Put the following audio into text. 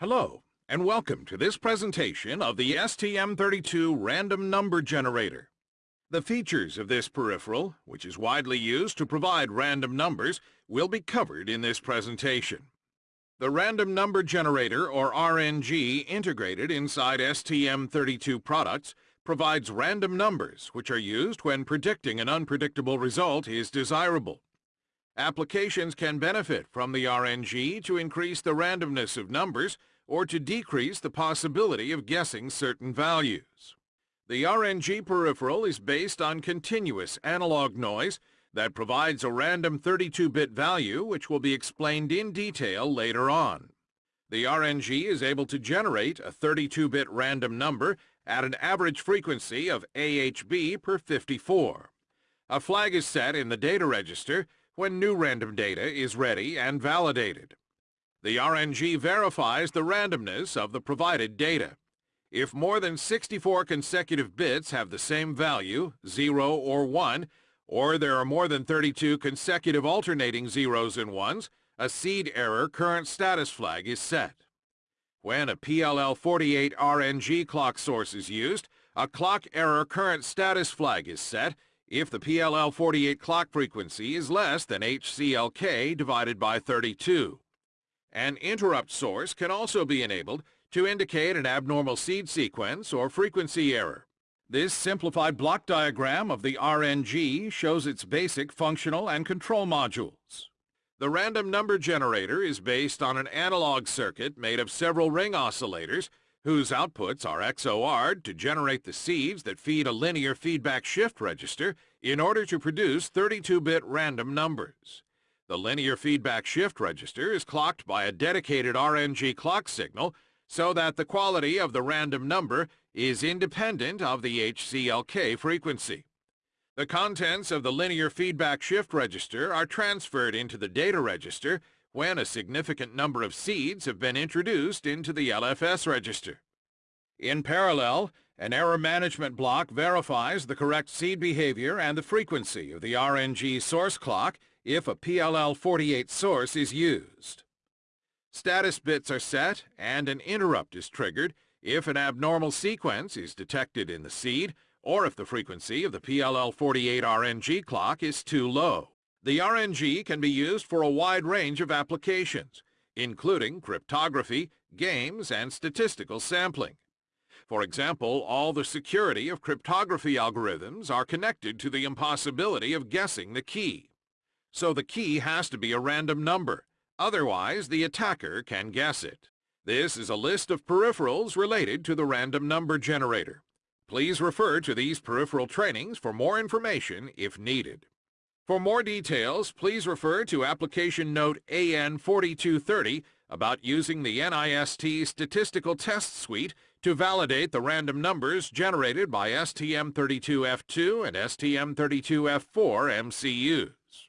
Hello, and welcome to this presentation of the STM32 Random Number Generator. The features of this peripheral, which is widely used to provide random numbers, will be covered in this presentation. The Random Number Generator, or RNG, integrated inside STM32 products, provides random numbers which are used when predicting an unpredictable result is desirable. Applications can benefit from the RNG to increase the randomness of numbers or to decrease the possibility of guessing certain values. The RNG peripheral is based on continuous analog noise that provides a random 32-bit value which will be explained in detail later on. The RNG is able to generate a 32-bit random number at an average frequency of AHB per 54. A flag is set in the data register when new random data is ready and validated. The RNG verifies the randomness of the provided data. If more than 64 consecutive bits have the same value, 0 or 1, or there are more than 32 consecutive alternating zeros and ones, a seed error current status flag is set. When a PLL48 RNG clock source is used, a clock error current status flag is set if the PLL48 clock frequency is less than HCLK divided by 32. An interrupt source can also be enabled to indicate an abnormal seed sequence or frequency error. This simplified block diagram of the RNG shows its basic functional and control modules. The random number generator is based on an analog circuit made of several ring oscillators whose outputs are XOR'd to generate the seeds that feed a linear feedback shift register in order to produce 32-bit random numbers. The linear feedback shift register is clocked by a dedicated RNG clock signal so that the quality of the random number is independent of the HCLK frequency. The contents of the linear feedback shift register are transferred into the data register when a significant number of seeds have been introduced into the LFS register. In parallel, an error management block verifies the correct seed behavior and the frequency of the RNG source clock if a PLL48 source is used. Status bits are set and an interrupt is triggered if an abnormal sequence is detected in the seed or if the frequency of the PLL48 RNG clock is too low. The RNG can be used for a wide range of applications, including cryptography, games, and statistical sampling. For example, all the security of cryptography algorithms are connected to the impossibility of guessing the key. So the key has to be a random number, otherwise the attacker can guess it. This is a list of peripherals related to the random number generator. Please refer to these peripheral trainings for more information if needed. For more details, please refer to Application Note AN4230 about using the NIST Statistical Test Suite to validate the random numbers generated by STM32F2 and STM32F4 MCUs.